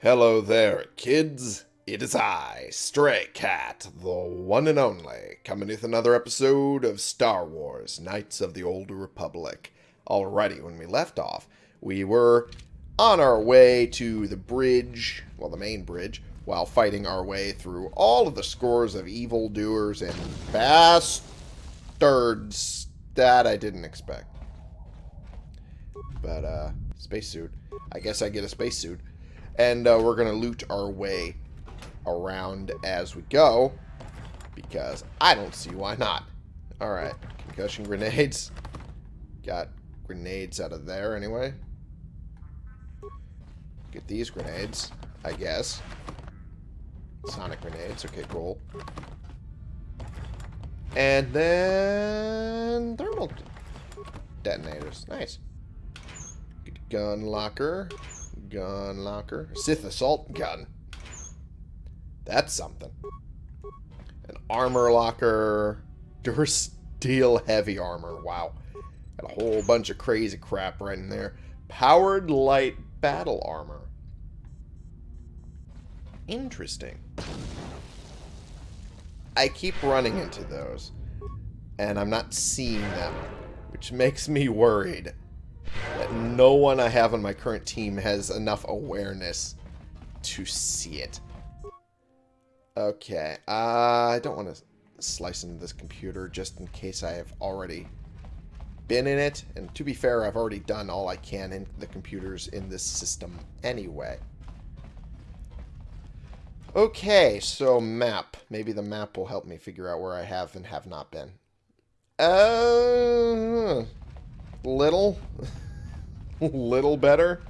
Hello there, kids. It is I, Stray Cat, the one and only, coming with another episode of Star Wars Knights of the Old Republic. Alrighty, when we left off, we were on our way to the bridge, well, the main bridge, while fighting our way through all of the scores of evildoers and bastards that I didn't expect. But, uh, spacesuit. I guess I get a spacesuit. And uh, we're going to loot our way around as we go. Because I don't see why not. Alright. Concussion grenades. Got grenades out of there anyway. Get these grenades, I guess. Sonic grenades. Okay, cool. And then thermal detonators. Nice. Gun locker. Gun locker. Sith assault gun. That's something. An armor locker. Durasteel heavy armor. Wow. Got a whole bunch of crazy crap right in there. Powered light battle armor. Interesting. I keep running into those. And I'm not seeing them. Which makes me worried that no one I have on my current team has enough awareness to see it. Okay, uh, I don't want to slice into this computer just in case I have already been in it. And to be fair, I've already done all I can in the computers in this system anyway. Okay, so map. Maybe the map will help me figure out where I have and have not been. Uh, little. little better.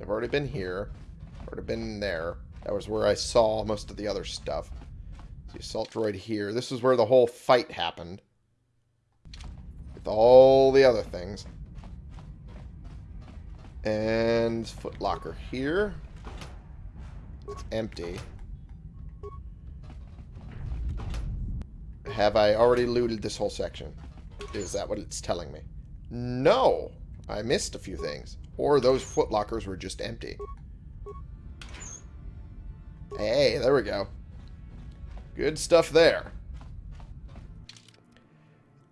I've already been here. Already been there. That was where I saw most of the other stuff. The assault droid here. This is where the whole fight happened. With all the other things. And footlocker here. It's empty. Have I already looted this whole section? Is that what it's telling me? No! I missed a few things. Or those footlockers were just empty. Hey, there we go. Good stuff there.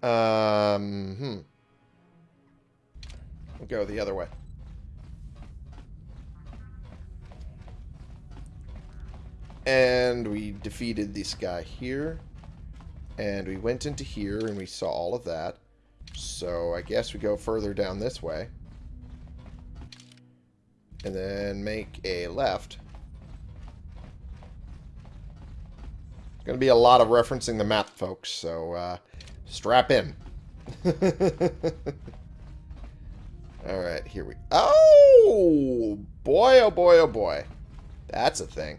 Um, hmm. We'll go the other way. And we defeated this guy here. And we went into here and we saw all of that. So I guess we go further down this way. And then make a left. It's going to be a lot of referencing the map, folks. So uh, strap in. Alright, here we... Oh! Boy, oh boy, oh boy. That's a thing.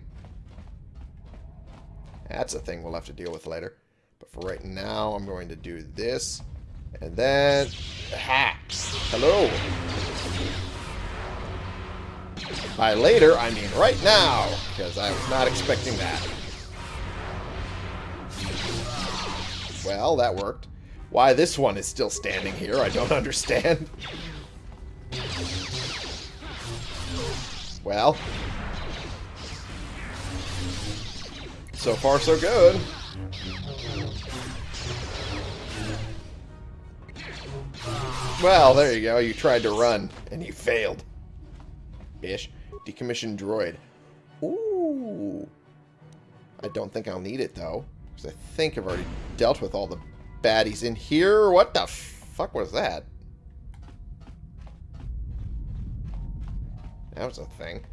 That's a thing we'll have to deal with later. For right now, I'm going to do this. And then... Ha! Hello! By later, I mean right now, because I was not expecting that. Well, that worked. Why this one is still standing here, I don't understand. Well. So far, so good. Well, there you go. You tried to run, and you failed. Ish. Decommissioned droid. Ooh. I don't think I'll need it, though. Because I think I've already dealt with all the baddies in here. What the fuck was that? That was a thing.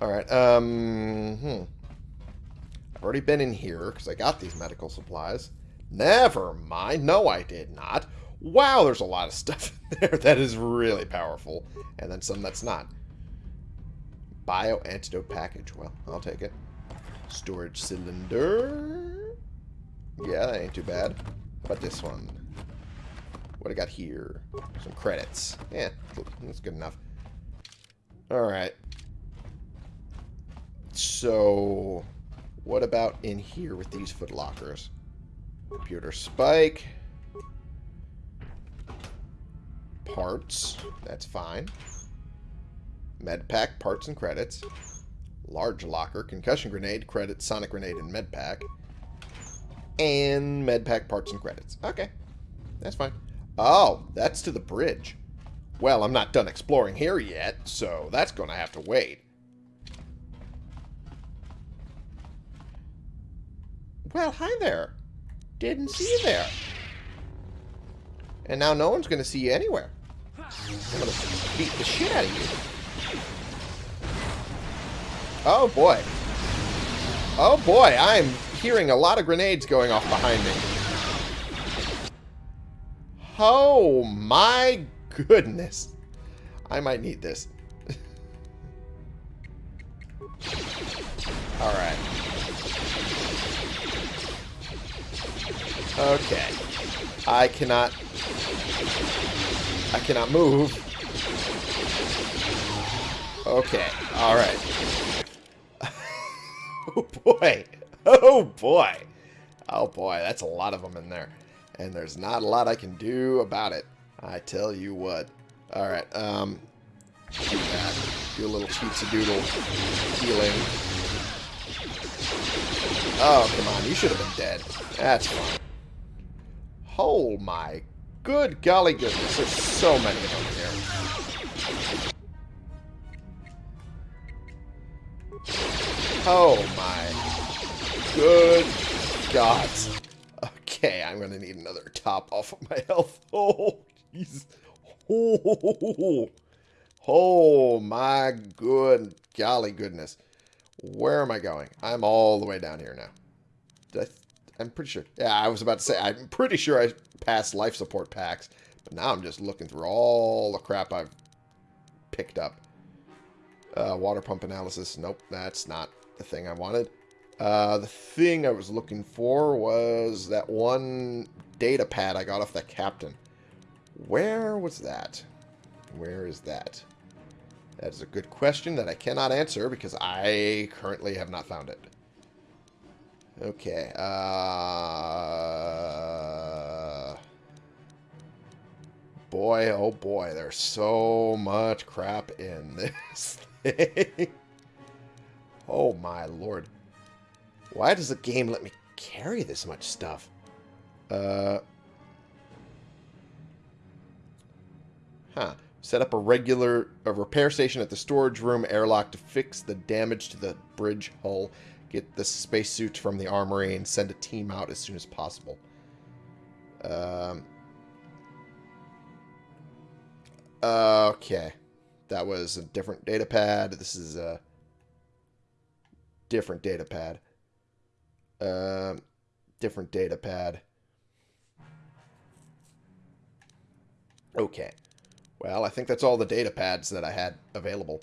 Alright, um... Hmm. I've already been in here, because I got these medical supplies. Never mind. No, I did not. Wow, there's a lot of stuff in there that is really powerful. And then some that's not. Bio antidote package. Well, I'll take it. Storage cylinder. Yeah, that ain't too bad. How about this one? What I got here? Some credits. Yeah, that's good enough. Alright. So, what about in here with these footlockers? Computer spike parts. That's fine. Med pack, parts and credits. Large locker, concussion grenade, credits, sonic grenade, and med pack. And med pack, parts and credits. Okay. That's fine. Oh, that's to the bridge. Well, I'm not done exploring here yet, so that's going to have to wait. Well, hi there. Didn't see you there. And now no one's going to see you anywhere. I'm to beat the shit out of you. Oh, boy. Oh, boy. I'm hearing a lot of grenades going off behind me. Oh, my goodness. I might need this. Alright. Okay. I cannot... I cannot move. Okay. Alright. oh, boy. Oh, boy. Oh, boy. That's a lot of them in there. And there's not a lot I can do about it. I tell you what. Alright, um... Do that. Do a little cheatsy doodle healing. Oh, come on. You should have been dead. That's fine. Oh my good golly goodness. There's so many of them here. Oh my good God. Okay, I'm to need another top off of my health. Oh, jeez. Oh, oh, my good golly goodness. Where am I going? I'm all the way down here now. I, I'm pretty sure. Yeah, I was about to say, I'm pretty sure I passed life support packs. But now I'm just looking through all the crap I've picked up. Uh, water pump analysis. Nope, that's not the thing I wanted. Uh, the thing I was looking for was that one data pad I got off the captain. Where was that? Where is that? That is a good question that I cannot answer because I currently have not found it. Okay. Uh, boy, oh boy, there's so much crap in this thing. oh my lord. Why does the game let me carry this much stuff? Uh, huh. Set up a regular a repair station at the storage room airlock to fix the damage to the bridge hull. Get the spacesuits from the armory and send a team out as soon as possible. Um, okay. That was a different data pad. This is a different data pad. Uh, different data pad. Okay. Well, I think that's all the data pads that I had available.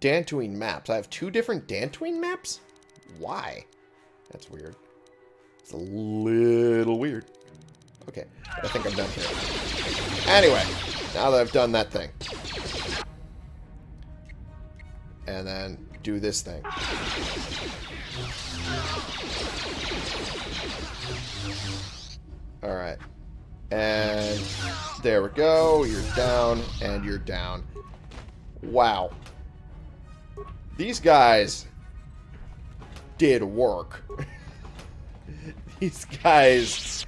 Dantooine maps. I have two different Dantooine maps? Why? That's weird. It's a little weird. Okay, I think I'm done here. Anyway, now that I've done that thing. And then do this thing. Alright. And there we go. You're down, and you're down. Wow. These guys did work. These guys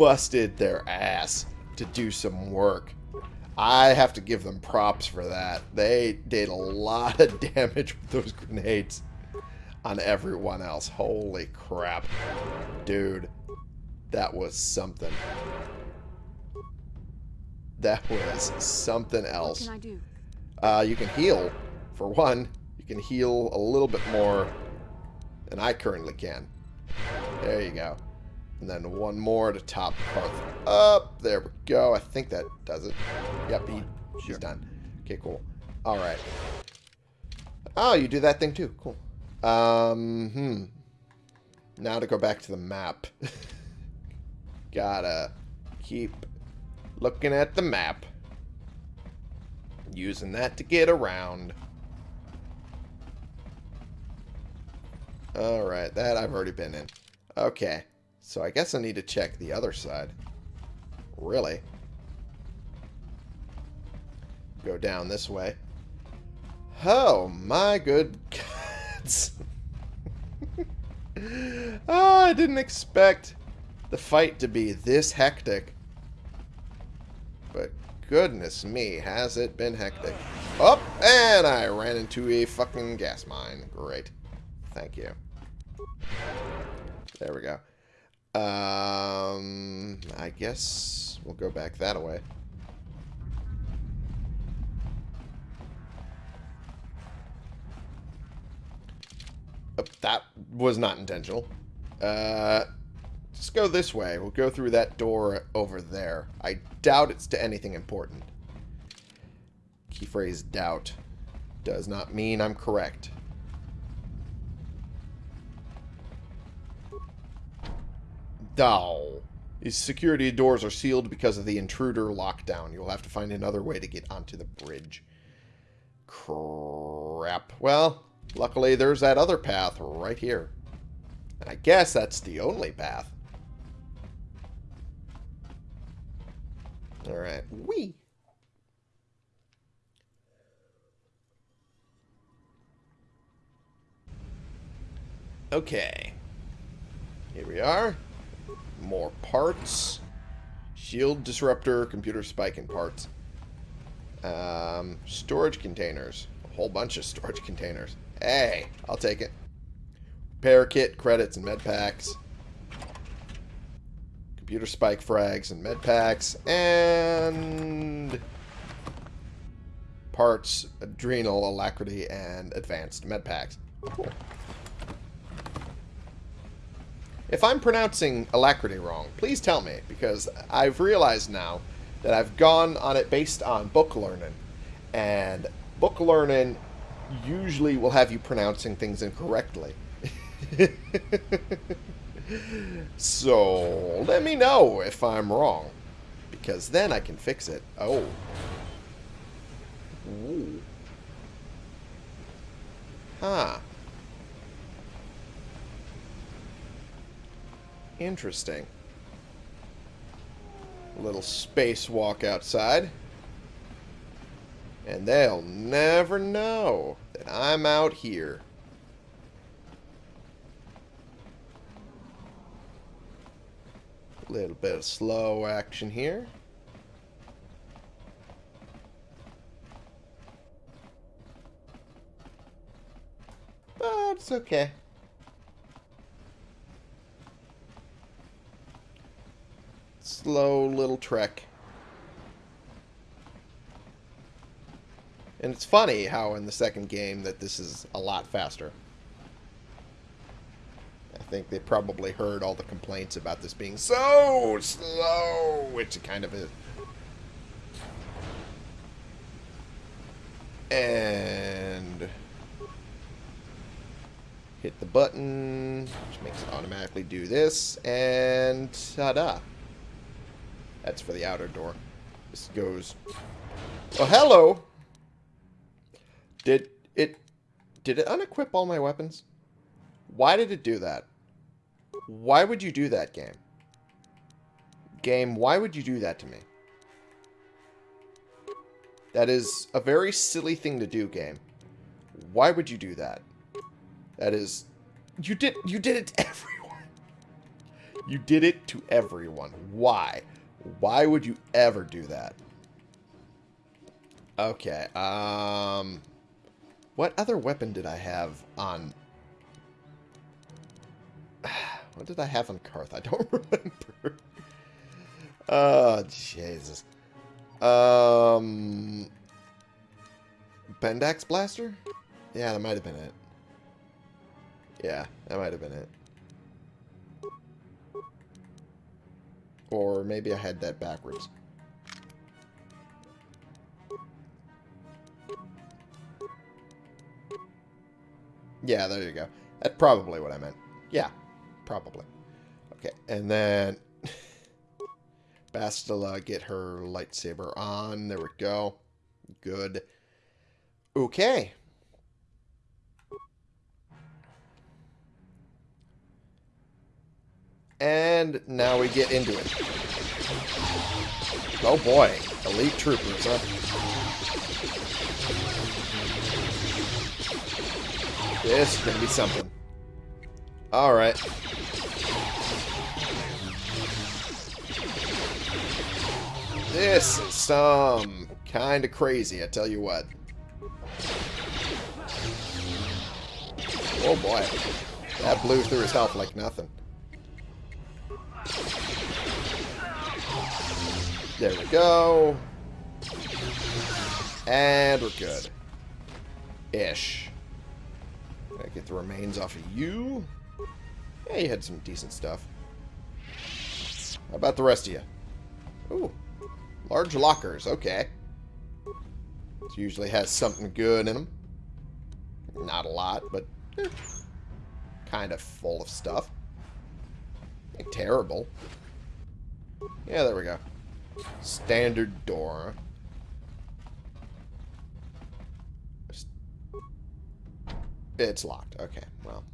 busted their ass to do some work. I have to give them props for that. They did a lot of damage with those grenades on everyone else. Holy crap. Dude, that was something. That was something else. What can I do? Uh, you can heal, for one. You can heal a little bit more than I currently can. There you go. And then one more to top Carth up. There we go. I think that does it. Yep, he, she's done. Okay, cool. All right. Oh, you do that thing too. Cool. Um, hmm. Now to go back to the map. Gotta keep looking at the map. Using that to get around. Alright, that I've already been in. Okay. So I guess I need to check the other side. Really? go down this way. Oh, my good gods. oh, I didn't expect the fight to be this hectic. But goodness me, has it been hectic. Oh, and I ran into a fucking gas mine. Great. Thank you. There we go. Um, I guess we'll go back that way. Oh, that was not intentional. Uh, just go this way. We'll go through that door over there. I doubt it's to anything important. Key phrase doubt does not mean I'm correct. These security doors are sealed because of the intruder lockdown. You'll have to find another way to get onto the bridge. Crap. Well, luckily there's that other path right here. And I guess that's the only path. Alright. Wee. Okay. Here we are. More parts. Shield disruptor, computer spike and parts. Um, storage containers. A whole bunch of storage containers. Hey, I'll take it. Repair kit, credits, and med packs. Computer spike frags and med packs. And parts, adrenal, alacrity, and advanced med packs. Cool. If I'm pronouncing alacrity wrong, please tell me, because I've realized now that I've gone on it based on book learning. And book learning usually will have you pronouncing things incorrectly. so, let me know if I'm wrong. Because then I can fix it. Oh. Ooh. Huh. Interesting. A little spacewalk outside. And they'll never know that I'm out here. A little bit of slow action here. But it's okay. Slow little trek. And it's funny how in the second game that this is a lot faster. I think they probably heard all the complaints about this being so slow, which it kind of is. And hit the button, which makes it automatically do this, and ta-da. That's for the outer door. This goes... Oh, hello! Did it... Did it unequip all my weapons? Why did it do that? Why would you do that, game? Game, why would you do that to me? That is a very silly thing to do, game. Why would you do that? That is... You did, you did it to everyone. You did it to everyone. Why? Why would you ever do that? Okay, um... What other weapon did I have on... What did I have on Carth? I don't remember. oh, Jesus. Um... Bendak's Blaster? Yeah, that might have been it. Yeah, that might have been it. Or maybe I had that backwards. Yeah, there you go. That's probably what I meant. Yeah, probably. Okay, and then Bastila get her lightsaber on. There we go. Good. Okay. And now we get into it. Oh boy, elite troopers, huh? This is gonna be something. Alright. This is some kind of crazy, I tell you what. Oh boy. That blew through his health like nothing. There we go. And we're good. Ish. Get the remains off of you. Yeah, you had some decent stuff. How about the rest of you? Ooh. Large lockers, okay. This usually has something good in them. Not a lot, but eh, kind of full of stuff. Terrible. Yeah, there we go. Standard door. It's locked. Okay, well.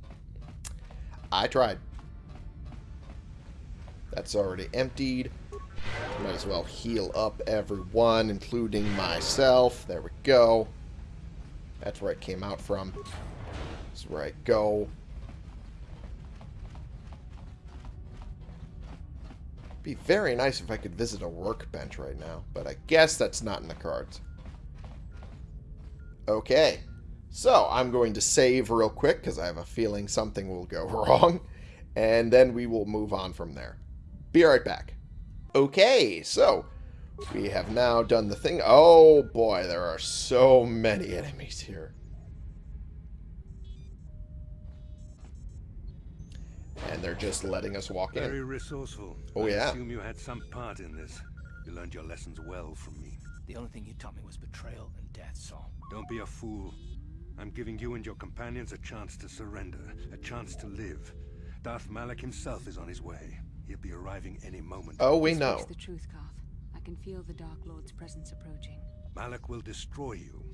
I tried. That's already emptied. Might as well heal up everyone, including myself. There we go. That's where I came out from. That's where I go. Be very nice if I could visit a workbench right now, but I guess that's not in the cards. Okay. So, I'm going to save real quick, because I have a feeling something will go wrong, and then we will move on from there. Be right back. Okay, so, we have now done the thing. Oh boy, there are so many enemies here. And they're just letting us walk Very in. resourceful. Oh, I yeah. assume you had some part in this. You learned your lessons well from me. The only thing you taught me was betrayal and death, Saul. Don't be a fool. I'm giving you and your companions a chance to surrender, a chance to live. Darth Malak himself is on his way. He'll be arriving any moment. Oh, we know. the truth, Carth. I can feel the Dark Lord's presence approaching. Malak will destroy you.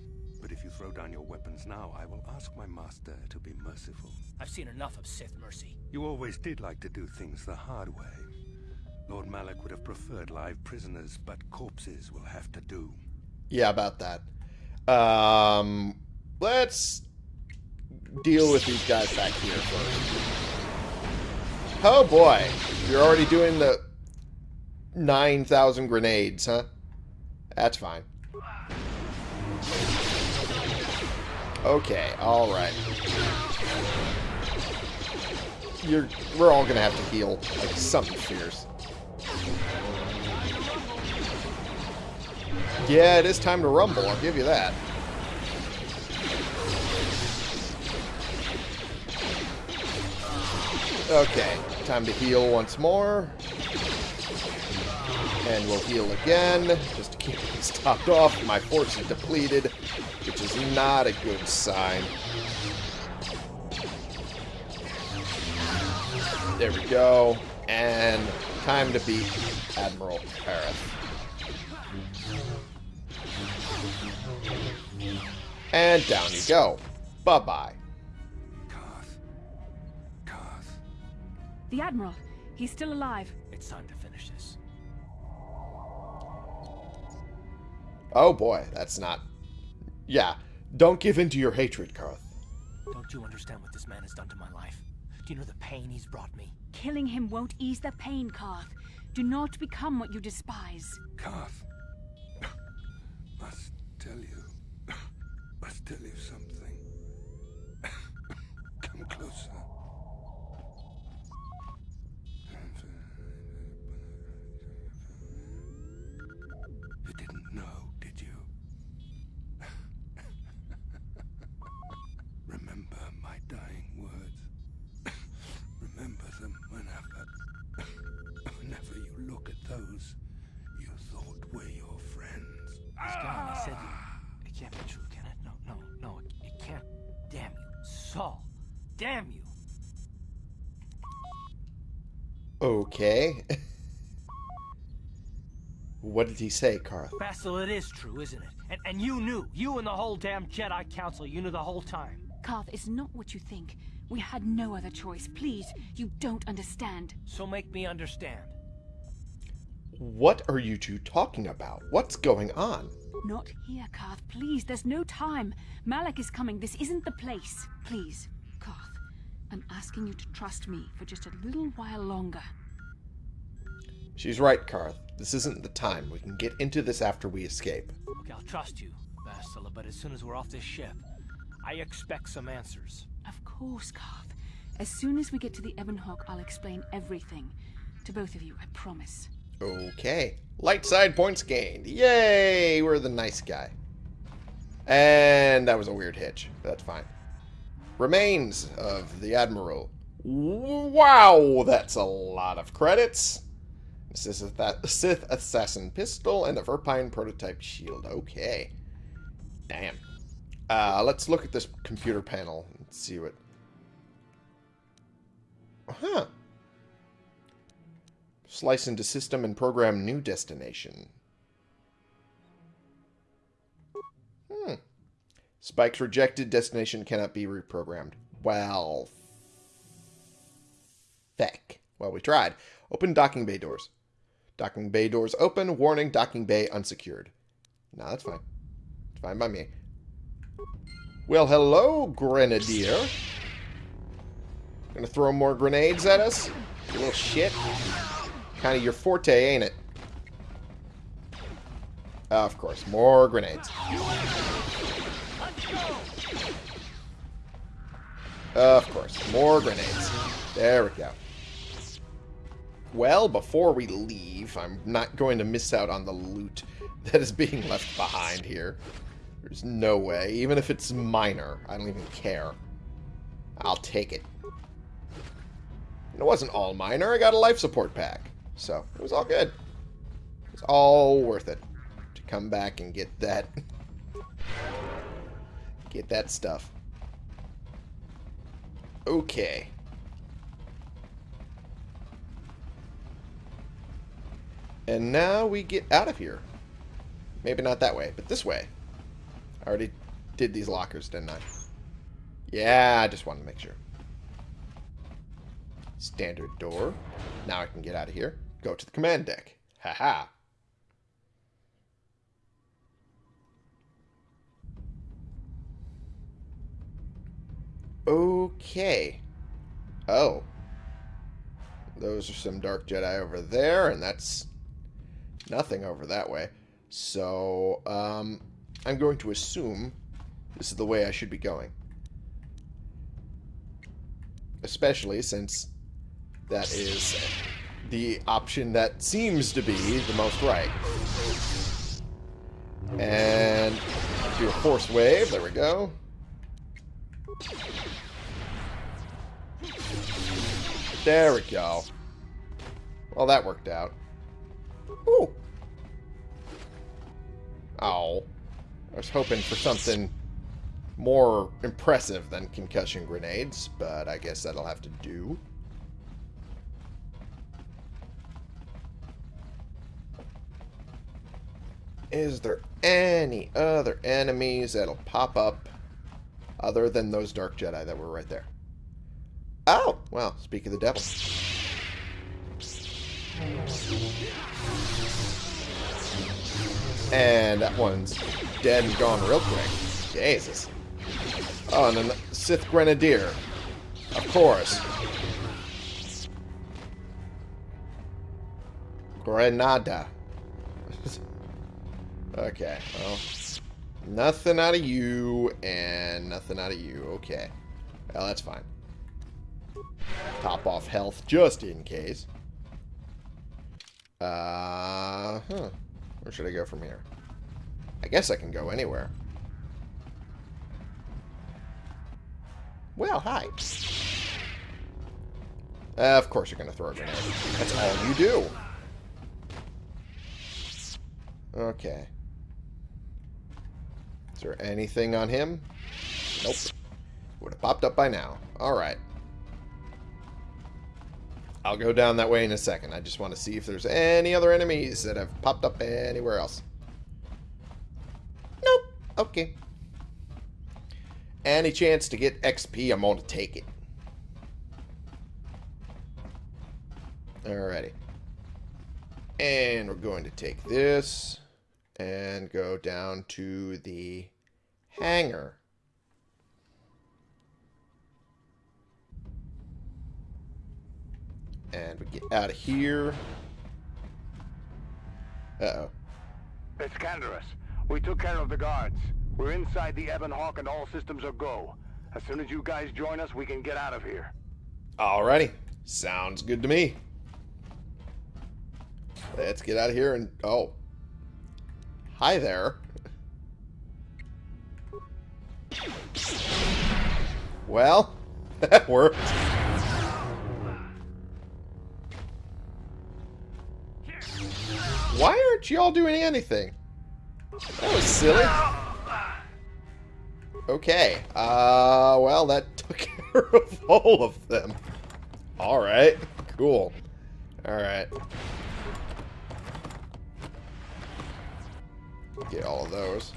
But if you throw down your weapons now, I will ask my master to be merciful. I've seen enough of Sith mercy. You always did like to do things the hard way. Lord Malak would have preferred live prisoners, but corpses will have to do. Yeah, about that. Um, let's deal with these guys back here first. Oh boy, you're already doing the 9,000 grenades, huh? That's fine. Okay, alright. You're, we're all gonna have to heal like something fierce. Yeah, it is time to rumble, I'll give you that. Okay, time to heal once more. And we'll heal again, just to keep things topped off. My force is depleted, is not a good sign. There we go. And time to beat Admiral Karath. And down you go. Bye-bye. Carth. Carth. The Admiral! He's still alive. It's time to finish this. Oh boy, that's not... Yeah, don't give in to your hatred, Carth. Don't you understand what this man has done to my life? Do you know the pain he's brought me? Killing him won't ease the pain, Carth. Do not become what you despise. Carth. Must tell you. Must tell you something. Come closer. Damn you. Okay. what did he say, Carth? Bastila, it is true, isn't it? And, and you knew. You and the whole damn Jedi Council, you knew the whole time. Carth, it's not what you think. We had no other choice. Please, you don't understand. So make me understand. What are you two talking about? What's going on? Not here, Carth. Please, there's no time. Malak is coming. This isn't the place. Please, Carth. I'm asking you to trust me for just a little while longer. She's right, Carth. This isn't the time. We can get into this after we escape. Okay, I'll trust you, Bastila, but as soon as we're off this ship, I expect some answers. Of course, Carth. As soon as we get to the Ebonhawk, I'll explain everything. To both of you, I promise. Okay. Light side points gained. Yay! We're the nice guy. And that was a weird hitch. That's fine. Remains of the Admiral. Wow! That's a lot of credits. A Sith Assassin Pistol and a Verpine Prototype Shield. Okay. Damn. Uh, let's look at this computer panel and see what... Huh. Slice into system and program new destination. Spikes rejected. Destination cannot be reprogrammed. Well, feck. Well, we tried. Open docking bay doors. Docking bay doors open. Warning, docking bay unsecured. No, that's fine. It's fine by me. Well, hello, Grenadier. Gonna throw more grenades at us? You little shit. Kind of your forte, ain't it? Uh, of course, more grenades. Uh, of course, more grenades. There we go. Well, before we leave, I'm not going to miss out on the loot that is being left behind here. There's no way. Even if it's minor, I don't even care. I'll take it. It wasn't all minor. I got a life support pack. So, it was all good. It's all worth it to come back and get that. get that stuff. Okay. And now we get out of here. Maybe not that way, but this way. I already did these lockers, didn't I? Yeah, I just wanted to make sure. Standard door. Now I can get out of here. Go to the command deck. Haha. -ha. Okay. Oh. Those are some Dark Jedi over there, and that's nothing over that way. So, um, I'm going to assume this is the way I should be going. Especially since that is the option that seems to be the most right. And do a force wave. There we go. There we go. Well, that worked out. Ooh. Oh. I was hoping for something more impressive than concussion grenades, but I guess that'll have to do. Is there any other enemies that'll pop up other than those Dark Jedi that were right there? Oh! Well, speak of the devil. And that one's dead and gone real quick. Jesus. Oh, and the Sith Grenadier. Of course. Grenada. okay, well. Nothing out of you, and nothing out of you. Okay. Well, that's fine. Top off health just in case. Uh, huh. Where should I go from here? I guess I can go anywhere. Well, hi. Uh, of course you're going to throw a grenade. That's all you do. Okay. Is there anything on him? Nope. Would have popped up by now. Alright. I'll go down that way in a second. I just want to see if there's any other enemies that have popped up anywhere else. Nope. Okay. Any chance to get XP, I'm going to take it. Alrighty. And we're going to take this and go down to the hangar. And we get out of here. Uh-oh. It's Canderous. We took care of the guards. We're inside the Ebon Hawk and all systems are go. As soon as you guys join us, we can get out of here. Alrighty. Sounds good to me. Let's get out of here and... Oh. Hi there. Well, that worked. Why aren't y'all doing anything? That was silly. Okay. Uh, well, that took care of all of them. Alright. Cool. Alright. Get all of those.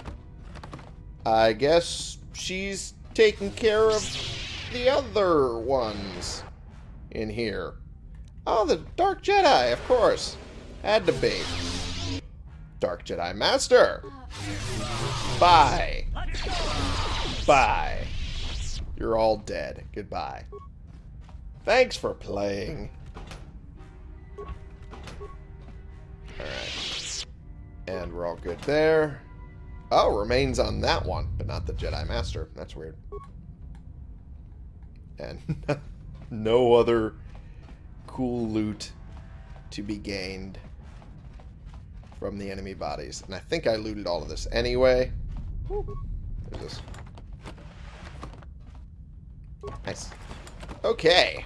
I guess she's taking care of the other ones in here. Oh, the Dark Jedi, of course. Had to be. Dark Jedi Master. Bye. Bye. You're all dead. Goodbye. Thanks for playing. Alright. And we're all good there. Oh, remains on that one, but not the Jedi Master. That's weird. And no other cool loot to be gained from the enemy bodies. And I think I looted all of this anyway. There's this. Nice. Okay.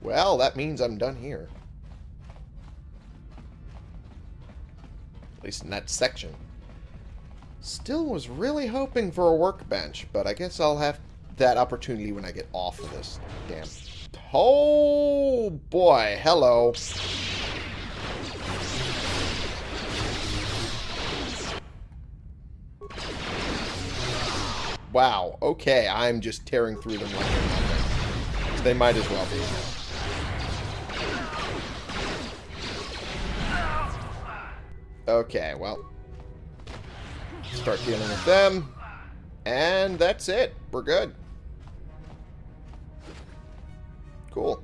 Well, that means I'm done here. At least in that section. Still was really hoping for a workbench, but I guess I'll have that opportunity when I get off of this damn... Oh, boy. Hello. Wow. Okay, I'm just tearing through them like they're nothing. So they might as well be. Okay, well. Start dealing with them. And that's it. We're good. Cool.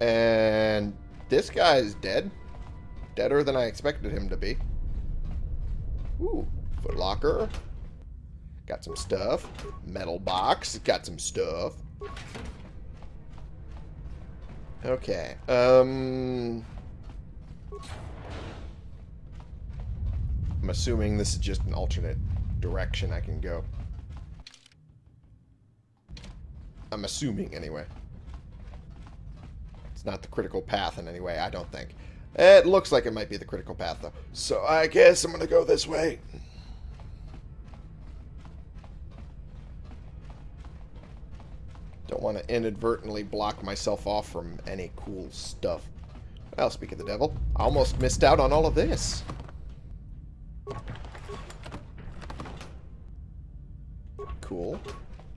And this guy is dead. Deader than I expected him to be. Ooh, footlocker. Got some stuff. Metal box. Got some stuff. Okay. Um... I'm assuming this is just an alternate direction I can go. I'm assuming, anyway. It's not the critical path in any way, I don't think. It looks like it might be the critical path, though. So I guess I'm going to go this way. Don't want to inadvertently block myself off from any cool stuff. Well, speak of the devil, I almost missed out on all of this. Cool.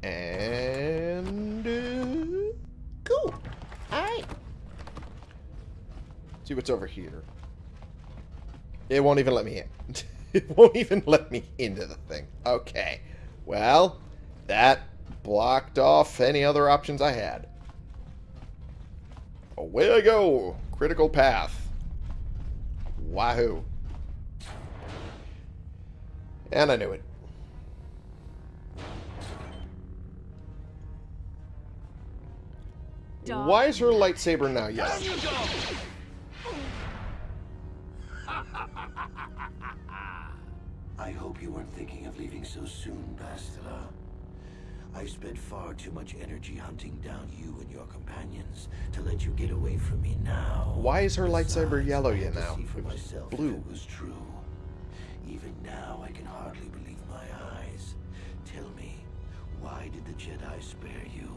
And... Uh, cool. Alright. See what's over here. It won't even let me in. it won't even let me into the thing. Okay. Well, that blocked off any other options I had. Away I go. Critical path. Wahoo. And I knew it. Why is her lightsaber now yellow? I hope you weren't thinking of leaving so soon, Bastila. I've spent far too much energy hunting down you and your companions to let you get away from me now. Why is her lightsaber yellow yet now? see for It was myself blue. It was true. Even now, I can hardly believe my eyes. Tell me, why did the Jedi spare you?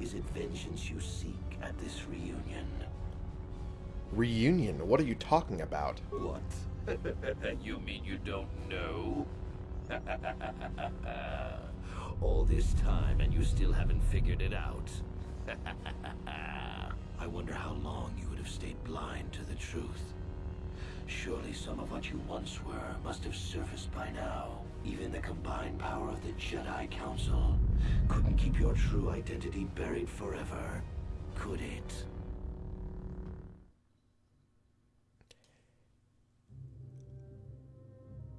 Is it vengeance you seek at this reunion? Reunion? What are you talking about? What? you mean you don't know? All this time and you still haven't figured it out. I wonder how long you would have stayed blind to the truth. Surely some of what you once were must have surfaced by now. Even the combined power of the Jedi Council couldn't keep your true identity buried forever, could it?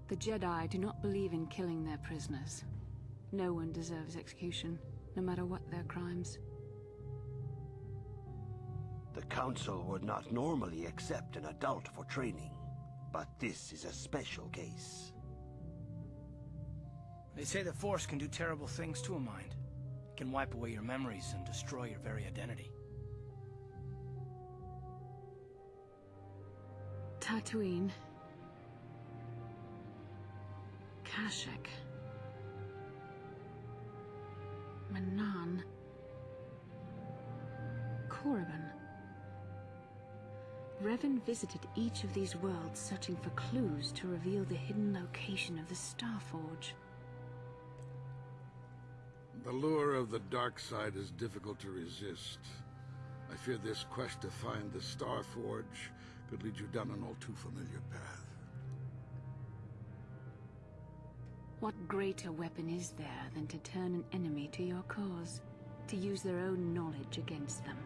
The Jedi do not believe in killing their prisoners. No one deserves execution, no matter what their crimes. The Council would not normally accept an adult for training, but this is a special case. They say the Force can do terrible things to a mind. It can wipe away your memories and destroy your very identity. Tatooine. Kashyyyk. Manaan. Korriban. Revan visited each of these worlds searching for clues to reveal the hidden location of the Starforge. The lure of the dark side is difficult to resist. I fear this quest to find the Star Forge could lead you down an all too familiar path. What greater weapon is there than to turn an enemy to your cause? To use their own knowledge against them?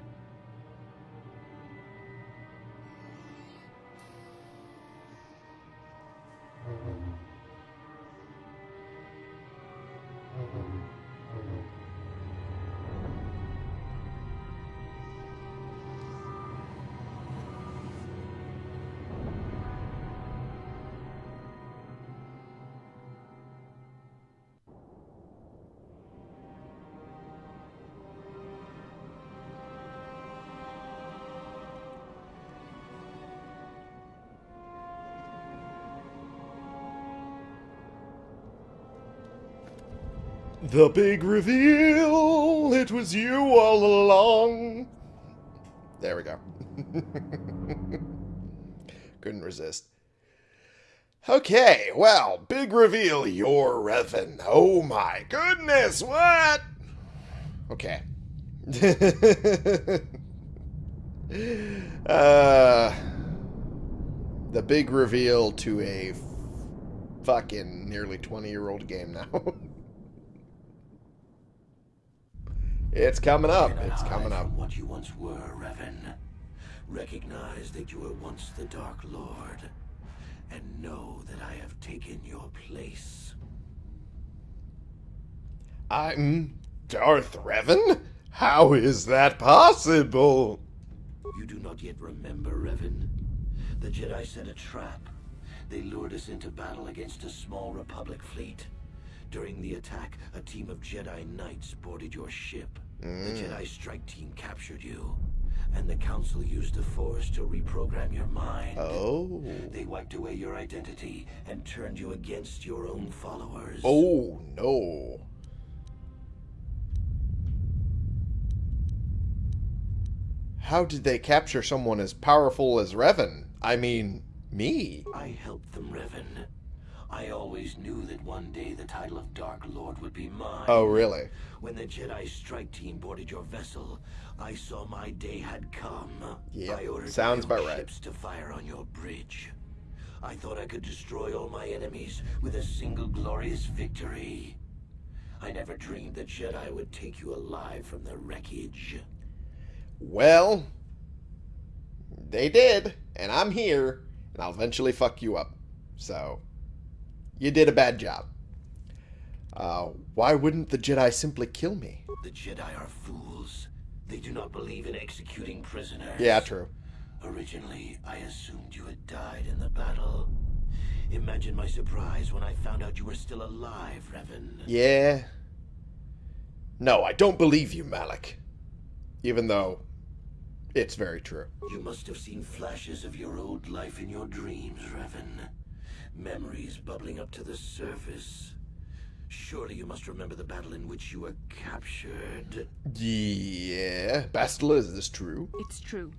The big reveal! It was you all along! There we go. Couldn't resist. Okay, well, big reveal, you're Revan. Oh my goodness, what? Okay. uh, the big reveal to a fucking nearly 20 year old game now. it's coming up. It's coming up. What you once were, Revan. Recognize that you were once the Dark Lord, and know that I have taken your place. I'm Darth Revan? How is that possible? You do not yet remember, Revan. The Jedi set a trap. They lured us into battle against a small Republic fleet. During the attack, a team of Jedi Knights boarded your ship. The mm. Jedi strike team captured you, and the Council used the Force to reprogram your mind. Oh. They wiped away your identity and turned you against your own followers. Oh, no. How did they capture someone as powerful as Revan? I mean, me. I helped them, Revan. I always knew that one day the title of Dark Lord would be mine. Oh, really? When the Jedi strike team boarded your vessel, I saw my day had come. Yep, I ordered sounds about right. ships to fire on your bridge. I thought I could destroy all my enemies with a single glorious victory. I never dreamed the Jedi would take you alive from the wreckage. Well, they did, and I'm here, and I'll eventually fuck you up. So, you did a bad job. Uh, why wouldn't the Jedi simply kill me? The Jedi are fools. They do not believe in executing prisoners. Yeah, true. Originally, I assumed you had died in the battle. Imagine my surprise when I found out you were still alive, Revan. Yeah. No, I don't believe you, Malik. Even though it's very true. You must have seen flashes of your old life in your dreams, Revan. Memories bubbling up to the surface. Surely you must remember the battle in which you were captured. Yeah. Bastila, is this true? It's true.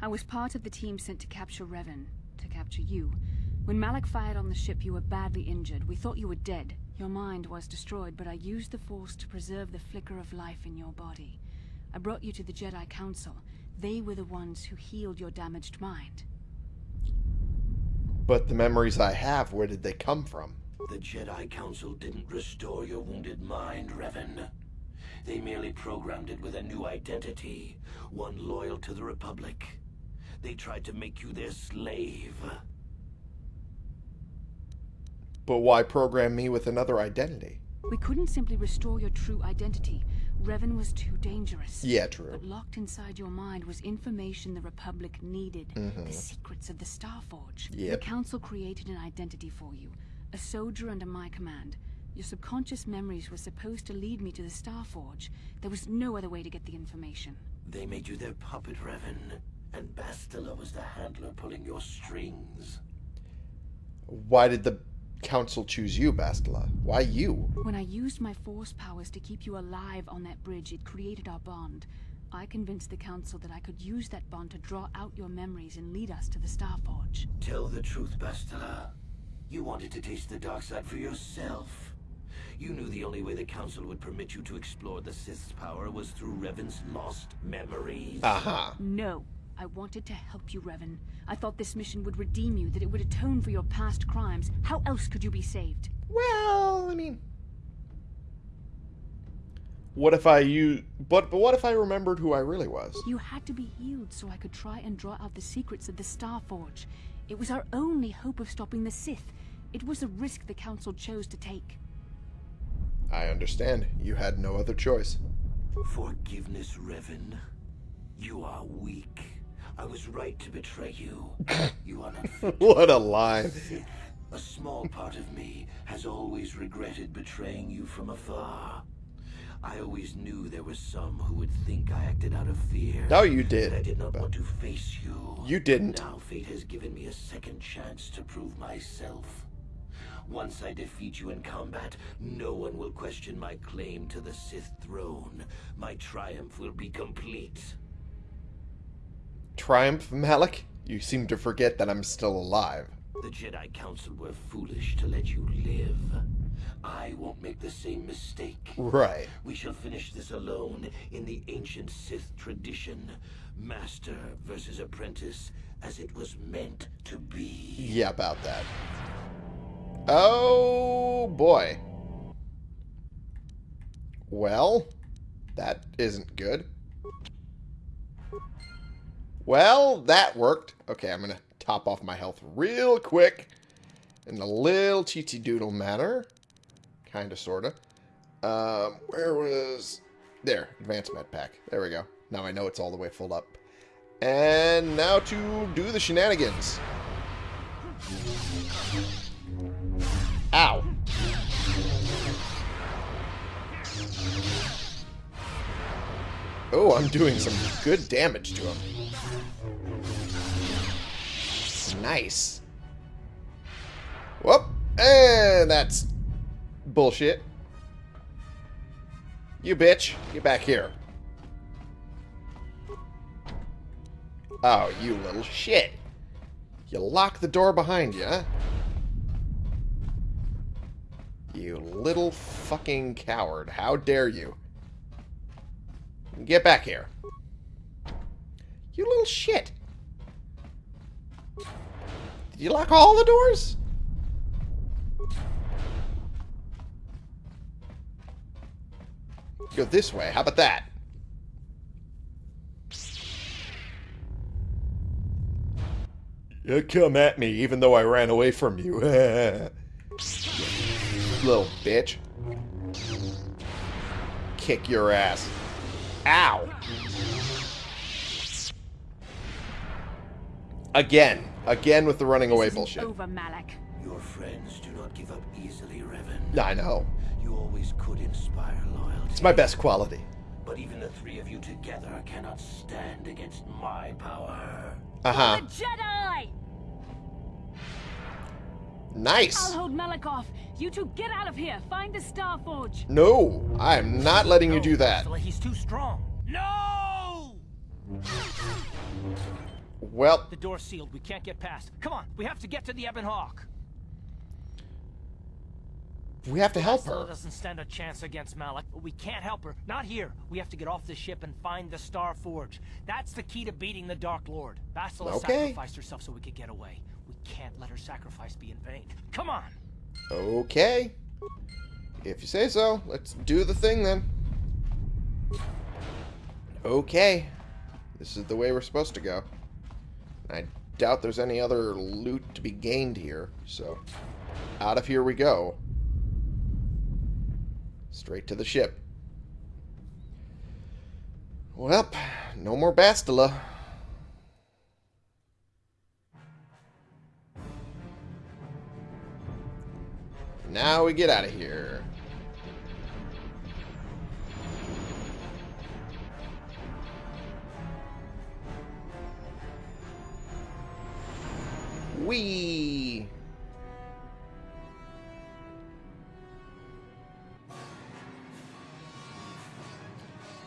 I was part of the team sent to capture Revan, to capture you. When Malak fired on the ship, you were badly injured. We thought you were dead. Your mind was destroyed, but I used the Force to preserve the flicker of life in your body. I brought you to the Jedi Council. They were the ones who healed your damaged mind. But the memories I have, where did they come from? The Jedi Council didn't restore your wounded mind, Revan. They merely programmed it with a new identity, one loyal to the Republic. They tried to make you their slave. But why program me with another identity? We couldn't simply restore your true identity. Revan was too dangerous. Yeah, true. But locked inside your mind was information the Republic needed. The mm-hmm. secrets of the Starforge. The Yep. Council created an identity for you. A soldier under my command. Your subconscious memories were supposed to lead me to the Starforge. There was no other way to get the information. They made you their puppet, Revan. And Bastila was the handler pulling your strings. Why did the council choose you, Bastila? Why you? When I used my force powers to keep you alive on that bridge, it created our bond. I convinced the Council that I could use that bond to draw out your memories and lead us to the Starforge. Tell the truth, Bastila. You wanted to taste the dark side for yourself. You knew the only way the Council would permit you to explore the Sith's power was through Revan's lost memories. Aha. No. I wanted to help you, Revan. I thought this mission would redeem you, that it would atone for your past crimes. How else could you be saved? Well, I mean, what if I you? But but what if I remembered who I really was? You had to be healed so I could try and draw out the secrets of the Starforge. It was our only hope of stopping the Sith. It was a risk the Council chose to take. I understand. You had no other choice. Forgiveness, Revan. You are weak. I was right to betray you. you are not What a. Sith. A small part of me has always regretted betraying you from afar. I always knew there were some who would think I acted out of fear. No, you that I did. did not want to face you. You didn't. Now fate has given me a second chance to prove myself. Once I defeat you in combat, no one will question my claim to the Sith throne. My triumph will be complete. Triumph, Malak? You seem to forget that I'm still alive. The Jedi Council were foolish to let you live. I won't make the same mistake. Right. We shall finish this alone in the ancient Sith tradition. Master versus apprentice, as it was meant to be. Yeah, about that. Oh boy. Well, that isn't good. Well, that worked. Okay, I'm gonna top off my health real quick. In a little cheaty doodle manner. Kinda, sorta. Um, where was... There, advanced med pack. There we go. Now I know it's all the way filled up. And now to do the shenanigans. Ow. Oh, I'm doing some good damage to him. Nice. Whoop. And that's bullshit. You bitch. Get back here. Oh, you little shit. You lock the door behind you? You little fucking coward. How dare you? Get back here. You little shit. You lock all the doors? Go this way. How about that? You come at me even though I ran away from you. Little bitch. Kick your ass. Ow. Again. Again with the running away This isn't bullshit. over, Malak. Your friends do not give up easily, Revan. I know. You always could inspire loyalty. It's my best quality. But even the three of you together cannot stand against my power. Uh-huh. Jedi! Nice. I'll hold Malak off. You two get out of here. Find the Starforge. No, I'm not letting you do that. He's too strong. No! Well, The door's sealed. We can't get past. Come on, we have to get to the Ebon Hawk. we have to help her. doesn't stand a chance against Malak, but we can't help her. Not here. We have to get off the ship and find the Star Forge. That's the key to beating the Dark Lord. Bastila Okay. sacrificed herself so we could get away. We can't let her sacrifice be in vain. Come on! Okay. If you say so, let's do the thing then. Okay. This is the way we're supposed to go. I doubt there's any other loot to be gained here, so out of here we go. Straight to the ship. Well, no more Bastila. Now we get out of here. Wee.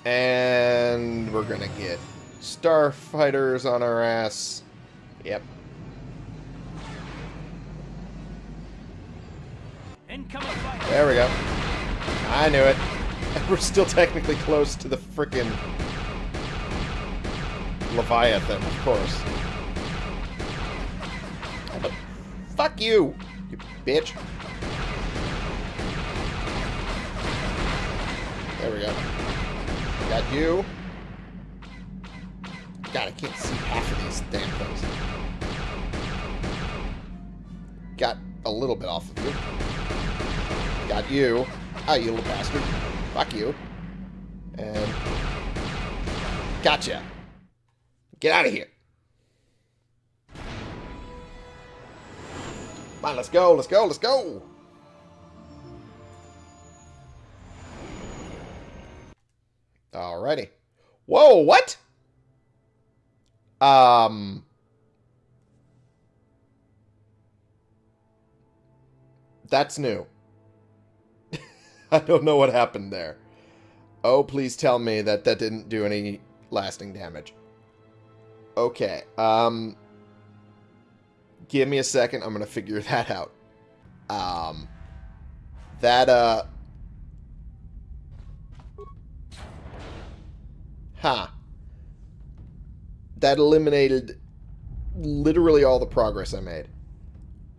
And we're gonna get starfighters on our ass. Yep. There we go. I knew it. We're still technically close to the frickin' Leviathan, of course. Fuck you, you bitch. There we go. Got you. God, I can't see half of these damn things. Got a little bit off of you. Got you. Ah, you little bastard. Fuck you. And... Gotcha. Get out of here. On, let's go, let's go, let's go. Alrighty. Whoa, what? Um... That's new. I don't know what happened there. Oh, please tell me that that didn't do any lasting damage. Okay, um... Give me a second, I'm gonna figure that out. Um... That, uh... Huh. That eliminated literally all the progress I made.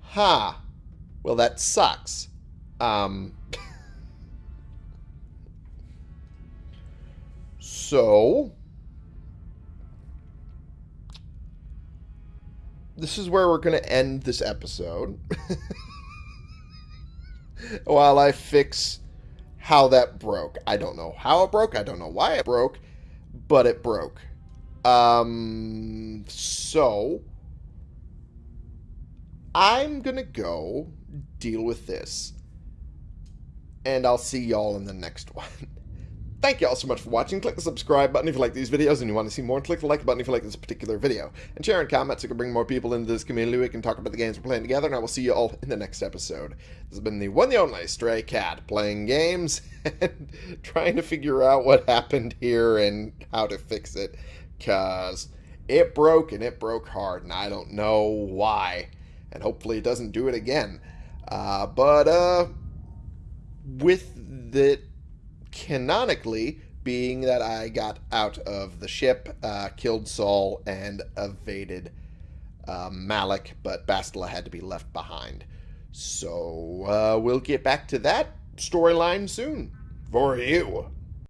Ha. Huh. Well, that sucks. Um... So, this is where we're going to end this episode. While I fix how that broke. I don't know how it broke. I don't know why it broke, but it broke. Um, so, I'm going to go deal with this. And I'll see y'all in the next one. Thank you all so much for watching. Click the subscribe button if you like these videos and you want to see more. Click the like button if you like this particular video. And share and comment so we can bring more people into this community. We can talk about the games we're playing together. And I will see you all in the next episode. This has been the one and only Stray Cat playing games and trying to figure out what happened here and how to fix it. Because it broke and it broke hard. And I don't know why. And hopefully it doesn't do it again. Uh, but, uh, with the canonically being that I got out of the ship, uh, killed Saul, and evaded uh, Malik, but Bastila had to be left behind. So uh, we'll get back to that storyline soon for you.